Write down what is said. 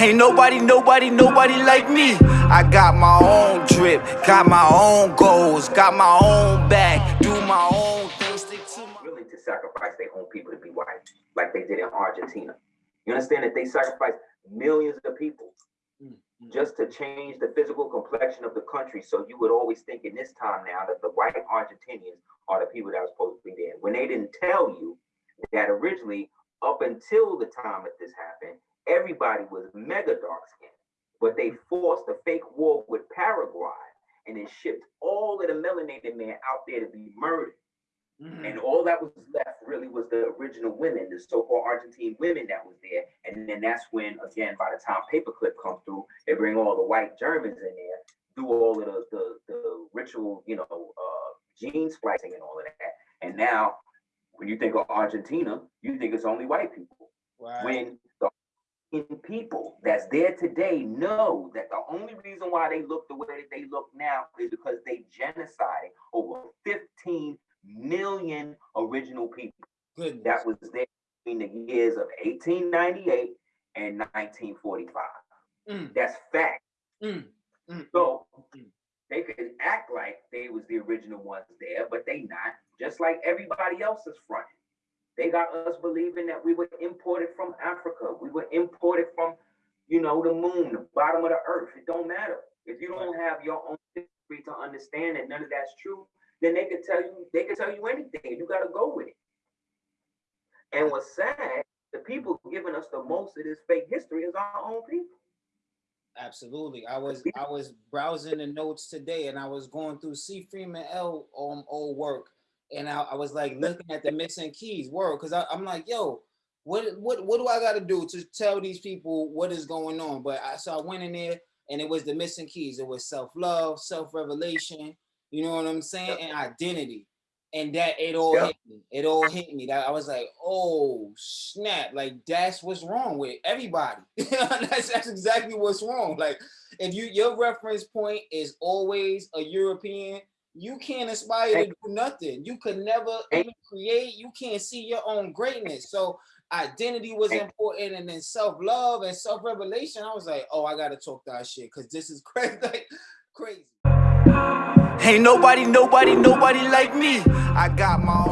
Ain't nobody, nobody, nobody like me. I got my own drip, got my own goals, got my own back, do my own thing, stick to my. Willing to sacrifice their own people to be white, like they did in Argentina. You understand that they sacrificed millions of people mm-hmm. just to change the physical complexion of the country. So you would always think in this time now that the white Argentinians are the people that are supposed to be there. When they didn't tell you that originally, up until the time that this happened, everybody was mega dark skinned. But they forced a fake war with Paraguay and then shipped all of the melanated men out there to be murdered. Mm-hmm. And all that was left really was the original women, the so-called Argentine women that was there. And then that's when, again, by the time Paperclip comes through, they bring all the white Germans in there, do all of the the, the ritual, you know, uh, gene splicing and all of that. And now, when you think of Argentina, you think it's only white people. Right. When the people that's there today know that the only reason why they look the way that they look now is because they genocided over 15 million original people Goodness. that was there between the years of 1898 and 1945. Mm. That's fact. Mm. Mm. So mm. they could act like they was the original ones there, but they not. Just like everybody else is fronting. They got us believing that we were imported from Africa. We were imported from, you know, the moon, the bottom of the earth. It don't matter. If you don't have your own history to understand that none of that's true, then they can tell you they can tell you anything. You got to go with it. And what's sad, the people giving us the most of this fake history is our own people. Absolutely. I was I was browsing the notes today and I was going through C. Freeman-El um, old work and I, I was like looking at the missing keys word because I'm like, yo, what what what do I got to do to tell these people what is going on? But I so I went in there and it was the missing keys. It was self love, self revelation, you know what I'm saying? Yep. And identity. And that it all yep. hit me. It all hit me. That I was like, oh snap! Like that's what's wrong with everybody. that's that's exactly what's wrong. Like if you your reference point is always a European, you can't aspire to do nothing. You could never even create. You can't see your own greatness. So identity was important, and then self love and self revelation. I was like, oh, I gotta talk that shit because this is crazy. Like, crazy. Ain't nobody, nobody, nobody like me. I got my own